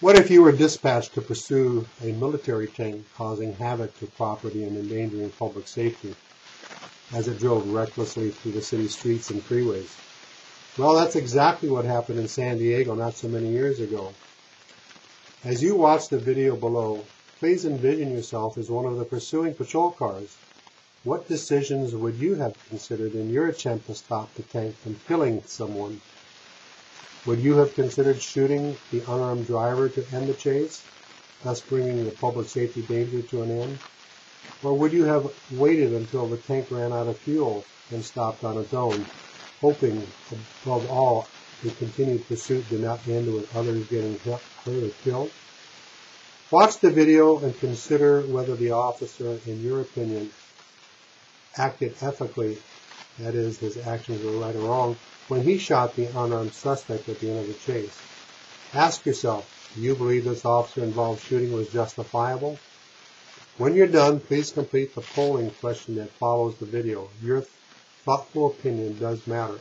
What if you were dispatched to pursue a military tank causing havoc to property and endangering public safety as it drove recklessly through the city streets and freeways? Well, that's exactly what happened in San Diego not so many years ago. As you watch the video below, please envision yourself as one of the pursuing patrol cars. What decisions would you have considered in your attempt to stop the tank from killing someone? Would you have considered shooting the unarmed driver to end the chase, thus bringing the public safety danger to an end? Or would you have waited until the tank ran out of fuel and stopped on its own, hoping, above all, the continued pursuit did not end with others getting hurt or killed? Watch the video and consider whether the officer, in your opinion, acted ethically, that is, his actions were right or wrong, when he shot the unarmed suspect at the end of the chase. Ask yourself, do you believe this officer involved shooting was justifiable? When you're done, please complete the polling question that follows the video. Your thoughtful opinion does matter.